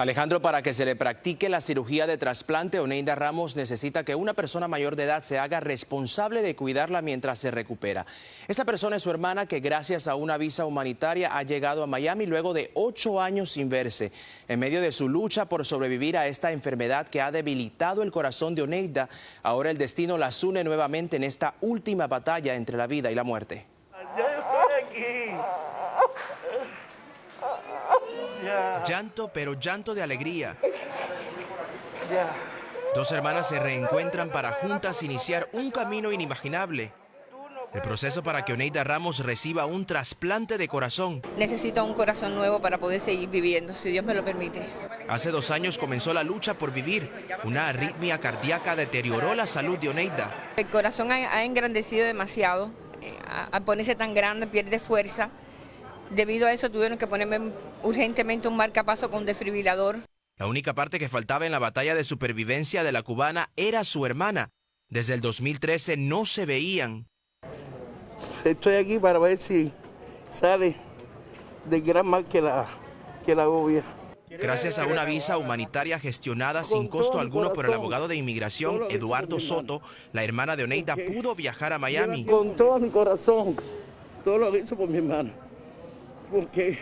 Alejandro, para que se le practique la cirugía de trasplante, Oneida Ramos necesita que una persona mayor de edad se haga responsable de cuidarla mientras se recupera. Esa persona es su hermana que gracias a una visa humanitaria ha llegado a Miami luego de ocho años sin verse. En medio de su lucha por sobrevivir a esta enfermedad que ha debilitado el corazón de Oneida, ahora el destino las une nuevamente en esta última batalla entre la vida y la muerte. Ya estoy aquí. Llanto, pero llanto de alegría. Dos hermanas se reencuentran para juntas iniciar un camino inimaginable. El proceso para que Oneida Ramos reciba un trasplante de corazón. Necesito un corazón nuevo para poder seguir viviendo, si Dios me lo permite. Hace dos años comenzó la lucha por vivir. Una arritmia cardíaca deterioró la salud de Oneida. El corazón ha, engrandecido demasiado. eh, Al ponerse tan grande pierde fuerza. Debido a eso tuvieron que ponerme urgentemente un marcapaso con desfibrilador. La única parte que faltaba en la batalla de supervivencia de la cubana era su hermana. Desde el 2013 no se veían. Estoy aquí para ver si sale del gran mal que la, que la agobia. Gracias a una visa humanitaria gestionada sin costo alguno por el abogado de inmigración Eduardo Soto, la hermana de Oneida pudo viajar a Miami. Con todo mi corazón, todo lo que hizo por mi hermana. Porque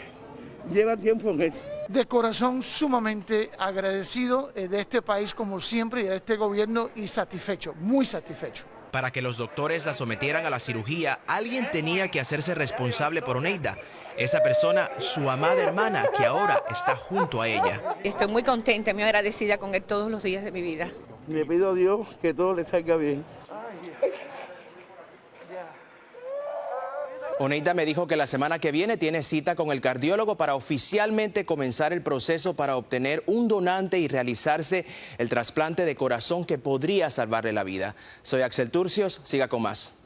lleva tiempo en eso. de corazón sumamente agradecido eh, de este país como siempre y de este gobierno y satisfecho, muy satisfecho. Para que los doctores la sometieran a la cirugía, alguien tenía que hacerse responsable por Oneida. Esa persona, su amada hermana, que ahora está junto a ella. Estoy muy contenta, muy agradecida con él todos los días de mi vida. Le pido a Dios que todo le salga bien. Oneida me dijo que la semana que viene tiene cita con el cardiólogo para oficialmente comenzar el proceso para obtener un donante y realizarse el trasplante de corazón que podría salvarle la vida. Soy Axel Turcios, siga con más.